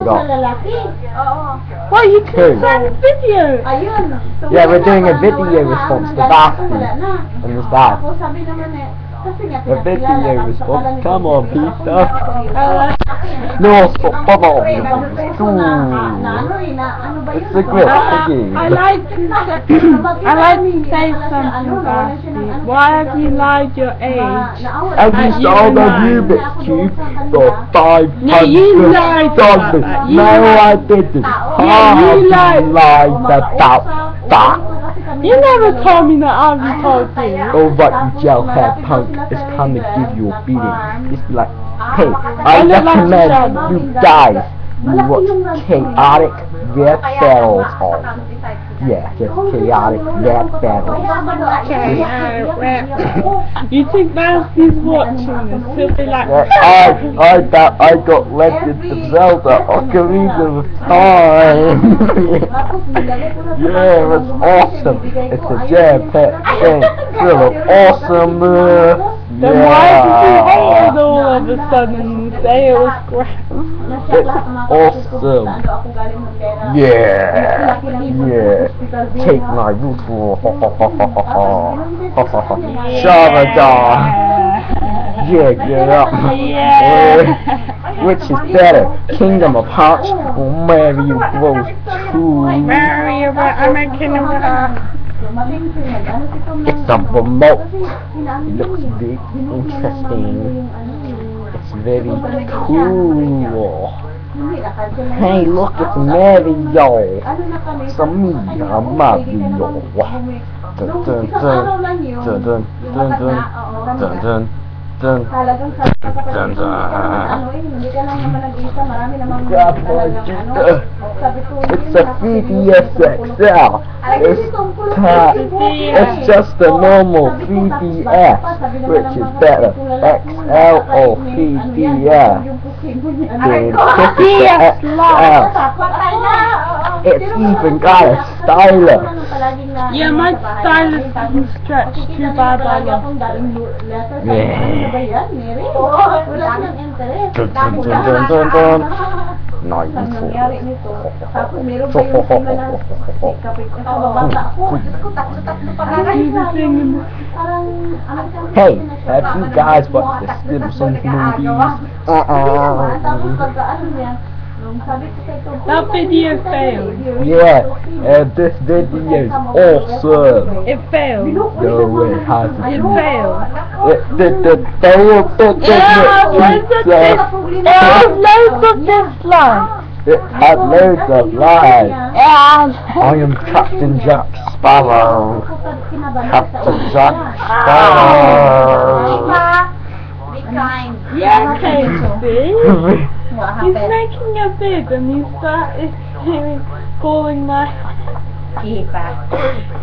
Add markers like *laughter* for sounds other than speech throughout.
Go. Lalaki. Oo. Well, you send a video. Ayun. Yeah, we're doing a video response to Basti. And it's that. Tapos sabi naman eh, kasi nga A video pinakilala kami sa response. Come on, Peter. *laughs* No, stop, come on. Pre, nagpuso na, na ano Ooh. na ano ba yun? It's a grip, okay. I like to I like to say something. Why have you lied your age? Just you the lied. Rubik's Cube for five Yeah, you lied dollars. that. You No, lied. I didn't. Yeah, you lied. lied about that. You never told me that I was told you. Oh, but you jailhead punk, it's time to give you a beating. It's like, hey, I I look like recommend you guys watch chaotic red battles on. Yeah, just chaotic red battles. Okay, uh, well, *laughs* you think Basti's watching this? He'll be like, Yeah, I, I got, I got Legend of Zelda Ocarina of Time. *laughs* yeah, it's awesome. It's a jam-packed thing full of awesome. Uh, then why did you hate yeah. All of a sudden say it was great? awesome. Yeah, yeah. Take my *laughs* ritual. Shavada. Yeah, get up. Yeah. Which is better, Kingdom of Hearts or Mario Bros. 2? Mario, but I'm a king of hearts. It's a remote. It looks big, interesting. Very cool. Hey, look, it's Mario. It's me, a Mario. Dun dun dun. Dun dun dun dun. Dun dun dun. Talagang sabi ka pa Dun, dun. Ano hindi ka lang naman nag-isa, marami namang Yeah, talagang boy, ano. Sabi ko, It's a 3DS XL. It's, it's just a normal 3DS, which is better. XL or 3DS. Dude, this XL. It's even got a stylus. Yeah, my stylus doesn't stretch too bad, I love Yeah. Wala nang interest. Dun, dun, dun, nangyari nito. Tapos meron pa yung kapit ko. Diyos ko, tatlo-tatlo pa Parang, ano Hey, have you guys watched the Simpsons movies? Uh-uh. Tapos pagka ano niya, nung sabi ko kay Tom, That video failed. Yeah, and this video is awesome. It failed. No way, how to It do failed. it. The, the, the, the, the, Yeah, loads of the, this, it has loads of dislikes. it had loads of lies. I am Captain Jack Sparrow. Captain Jack Sparrow. Be kind. yeah, Casey. *laughs* What He's making a vid and he started calling my Kita.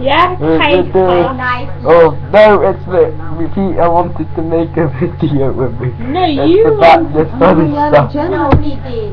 yeah, Casey. Nice. Oh no, it's the repeat. I wanted to make a *laughs* video with me. No, It's you about want this funny stuff. No, Kitty.